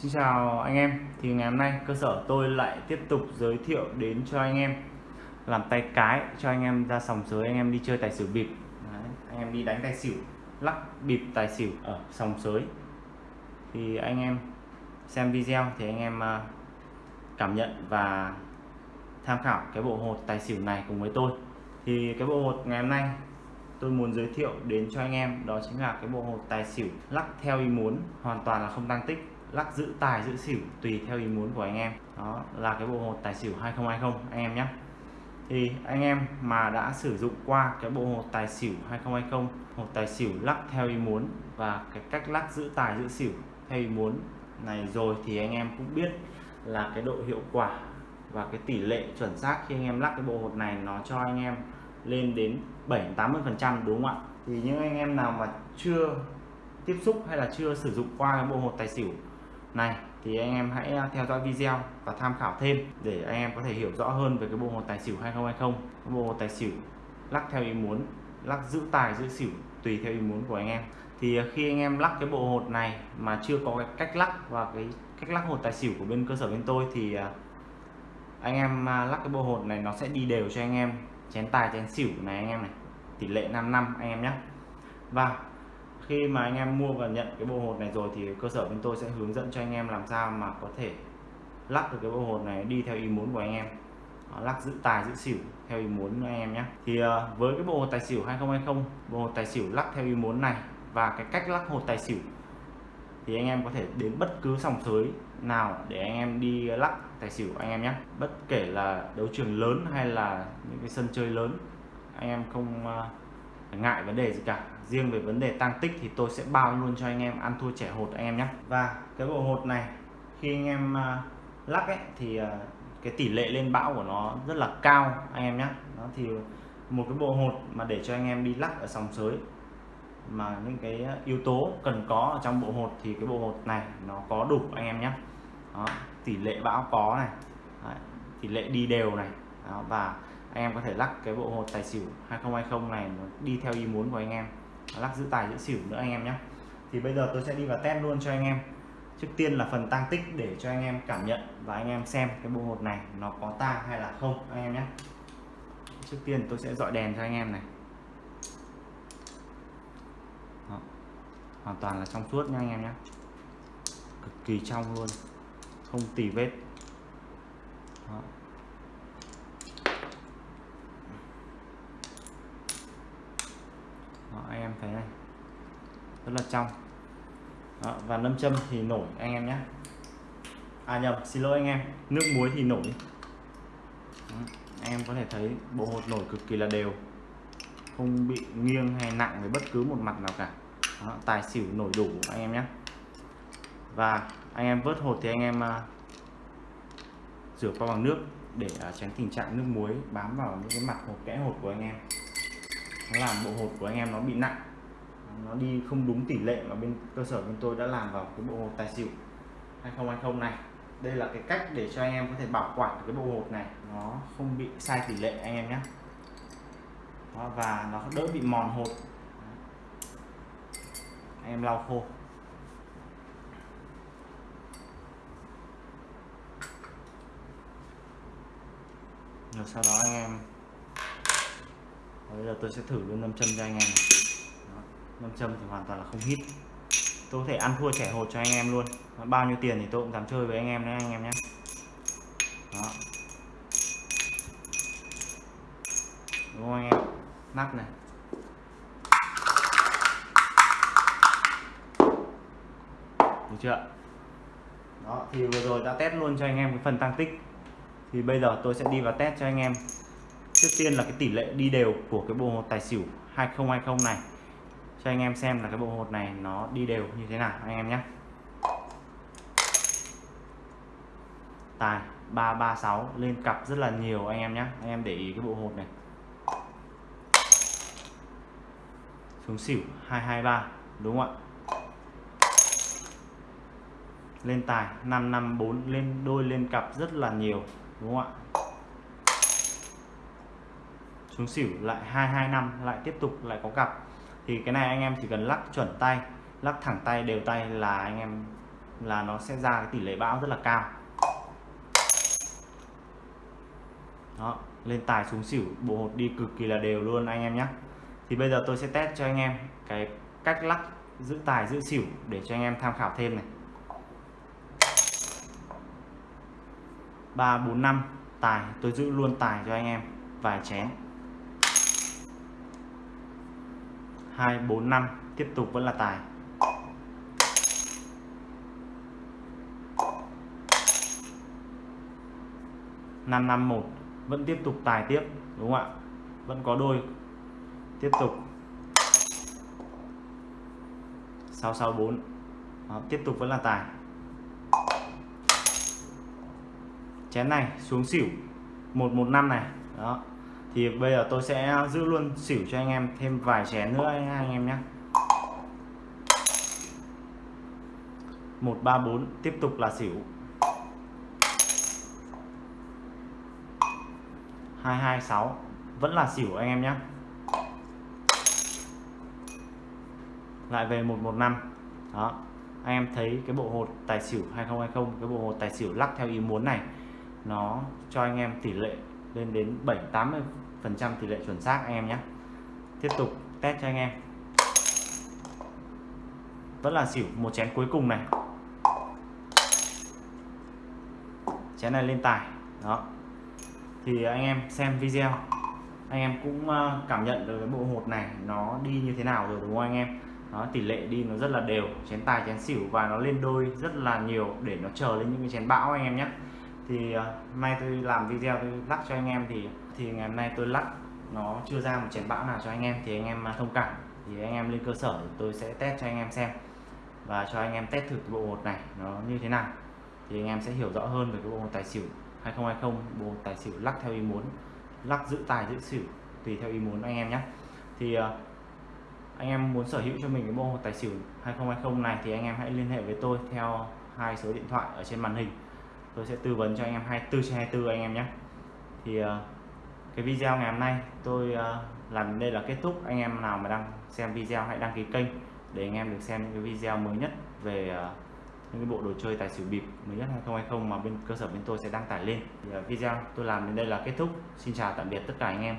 Xin chào anh em. Thì ngày hôm nay cơ sở tôi lại tiếp tục giới thiệu đến cho anh em làm tay cái cho anh em ra sòng sới anh em đi chơi tài xỉu bịp. Đấy, anh em đi đánh tài xỉu lắc bịp tài xỉu ở sòng sới. Thì anh em xem video thì anh em à, cảm nhận và tham khảo cái bộ hột tài xỉu này cùng với tôi. Thì cái bộ hột ngày hôm nay tôi muốn giới thiệu đến cho anh em đó chính là cái bộ hột tài xỉu lắc theo ý muốn hoàn toàn là không tăng tích lắc giữ tài, giữ xỉu tùy theo ý muốn của anh em. Đó, là cái bộ hột tài xỉu 2020 anh em nhé. Thì anh em mà đã sử dụng qua cái bộ hột tài xỉu 2020 hột tài xỉu lắc theo ý muốn và cái cách lắc giữ tài, giữ xỉu theo ý muốn này rồi thì anh em cũng biết là cái độ hiệu quả và cái tỷ lệ chuẩn xác khi anh em lắc cái bộ hột này nó cho anh em lên đến 7 80 phần trăm, đúng không ạ? Thì những anh em nào mà chưa tiếp xúc hay là chưa sử dụng qua cái bộ hột tài xỉu này, thì anh em hãy à, theo dõi video và tham khảo thêm để anh em có thể hiểu rõ hơn về cái bộ hột tài xỉu 2020 cái bộ hột tài xỉu lắc theo ý muốn, lắc giữ tài, giữ xỉu tùy theo ý muốn của anh em. Thì à, khi anh em lắc cái bộ hột này mà chưa có cái cách lắc và cái cách lắc hột tài xỉu của bên cơ sở bên tôi thì à, anh em lắc cái bộ hột này nó sẽ đi đều cho anh em. Chén tài, chén xỉu này anh em này, tỷ lệ 5 năm anh em nhé. Và khi mà anh em mua và nhận cái bộ hột này rồi thì cơ sở bên tôi sẽ hướng dẫn cho anh em làm sao mà có thể lắc được cái bộ hột này đi theo ý muốn của anh em. Lắc giữ tài, giữ xỉu theo ý muốn anh em nhé. Thì ờ, với cái bộ hột tài xỉu 2020 bộ hột tài xỉu lắc theo ý muốn này và cái cách lắc hột tài xỉu thì anh em có thể đến bất cứ sòng sới nào để anh em đi lắc tài xỉu anh em nhé. Bất kể là đấu trường lớn hay là những cái sân chơi lớn, anh em không ờ, ngại vấn đề gì cả. Riêng về vấn đề tăng tích thì tôi sẽ bao luôn cho anh em. Ăn thua trẻ hột anh em nhé. Và cái bộ hột này khi anh em uh, lắc ấy thì uh, cái tỷ lệ lên bão của nó rất là cao anh em nhé. Nó thì một cái bộ hột mà để cho anh em đi lắc ở sòng sới mà những cái yếu tố cần có ở trong bộ hột thì cái bộ hột này nó có đủ anh em nhé. Đó, tỷ lệ bão có này Đấy, tỷ lệ đi đều này. Đó, và anh em có thể lắc cái bộ hột tài xỉu 2020 này nó đi theo ý muốn của anh em. Lắc giữ tài giữ xỉu nữa anh em nhé. Thì bây giờ tôi sẽ đi vào test luôn cho anh em. Trước tiên là phần tăng tích để cho anh em cảm nhận và anh em xem cái bộ hột này nó có tang hay là không anh em nhé. Trước tiên tôi sẽ dọi đèn cho anh em này. Đó. hoàn toàn là trong suốt nha anh em nhé. Cực kỳ trong luôn. Không tì vết. Đó. Đó, anh em thấy này rất là trong. Đó, và nâm châm thì nổi anh em nhé. À nhầm xin lỗi anh em nước muối thì nổi. Đó, anh em có thể thấy bộ hột nổi cực kỳ là đều. Không bị nghiêng hay nặng với bất cứ một mặt nào cả. Đó, tài xỉu nổi đủ anh em nhé. Và anh em vớt hột thì anh em uh, rửa qua bằng nước để uh, tránh tình trạng nước muối bám vào những cái mặt hột kẽ hột của anh em. Nó làm bộ hột của anh em nó bị nặng nó đi không đúng tỷ lệ mà bên cơ sở bên tôi đã làm vào cái bộ hột tài xỉu 2020 này. Đây là cái cách để cho anh em có thể bảo quản cái bộ hột này. Nó không bị sai tỷ lệ anh em nhé. Đó, và nó đỡ bị mòn hột. Anh em lau khô. Rồi sau đó anh em bây giờ tôi sẽ thử luôn nâm châm cho anh em này nam châm thì hoàn toàn là không hít tôi có thể ăn thua trẻ hột cho anh em luôn. Bao nhiêu tiền thì tôi cũng dám chơi với anh em đấy, anh em nhé. Đó. Đúng không anh em? Nắp này. Được chưa? Đó, thì vừa rồi đã test luôn cho anh em cái phần tăng tích. Thì bây giờ tôi sẽ đi vào test cho anh em. Trước tiên là cái tỷ lệ đi đều của cái bộ hột tài xỉu 2020 này cho anh em xem là cái bộ hột này nó đi đều như thế nào anh em nhé. Tài 336 lên cặp rất là nhiều anh em nhé. Anh em để ý cái bộ hột này. Xuống xỉu 223 đúng không ạ? Lên tài 554 lên đôi lên cặp rất là nhiều, đúng không ạ? Xuống xỉu lại 225 lại tiếp tục, lại có cặp thì cái này anh em chỉ cần lắc chuẩn tay, lắc thẳng tay đều tay là anh em, là nó sẽ ra cái tỷ lệ bão rất là cao. Đó, lên tài xuống xỉu, bộ hột đi cực kỳ là đều luôn anh em nhé thì bây giờ tôi sẽ test cho anh em cái cách lắc giữ tài giữ xỉu để cho anh em tham khảo thêm này. ba bốn năm, tài, tôi giữ luôn tài cho anh em, vài chén. Hai bốn năm. Tiếp tục vẫn là tài. Năm năm một. Vẫn tiếp tục tài tiếp đúng không ạ? Vẫn có đôi. Tiếp tục. 664 Đó, tiếp tục vẫn là tài. Chén này xuống xỉu. 115 này. Đó thì bây giờ tôi sẽ giữ luôn xỉu cho anh em, thêm vài chén nữa anh em nhé. 134 tiếp tục là xỉu. 226 vẫn là xỉu anh em nhé. Lại về 115 đó, anh em thấy cái bộ hột tài xỉu 2020 cái bộ hột tài xỉu lắc theo ý muốn này, nó cho anh em tỷ lệ lên đến 7 80 phần trăm tỷ lệ chuẩn xác anh em nhé. Tiếp tục test cho anh em. Vẫn là xỉu một chén cuối cùng này. Chén này lên tài đó. Thì anh em xem video anh em cũng ờ, cảm nhận được cái bộ hột này nó đi như thế nào rồi đúng không anh em? Đó tỷ lệ đi nó rất là đều chén tài chén xỉu và nó lên đôi rất là nhiều để nó chờ lên những cái chén bão anh em nhé. Thì uh, nay tôi làm video tôi lắc cho anh em thì thì ngày hôm nay tôi lắc nó chưa ra một chén bão nào cho anh em thì anh em à, thông cảm. Thì anh em lên cơ sở tôi sẽ test cho anh em xem và cho anh em test thử cái bộ hột này nó như thế nào. Thì anh em sẽ hiểu rõ hơn về cái bộ hột tài xỉu 2020 bộ hột tài xỉu lắc theo ý muốn lắc giữ tài giữ xỉu tùy theo ý muốn anh em nhé. Thì à, anh em muốn sở hữu cho mình cái bộ hột tài xỉu 2020 này thì anh em hãy liên hệ với tôi theo hai số điện thoại ở trên màn hình. Tôi sẽ tư vấn cho anh em 24 trên 24 anh em nhé. Thì uh, cái video ngày hôm nay tôi uh, làm đây là kết thúc. Anh em nào mà đang xem video hãy đăng ký kênh để anh em được xem những cái video mới nhất về uh, những cái bộ đồ chơi tài xỉu bịp mới nhất 2020 mà bên cơ sở bên tôi sẽ đăng tải lên. Thì uh, video tôi làm đến đây là kết thúc. Xin chào tạm biệt tất cả anh em.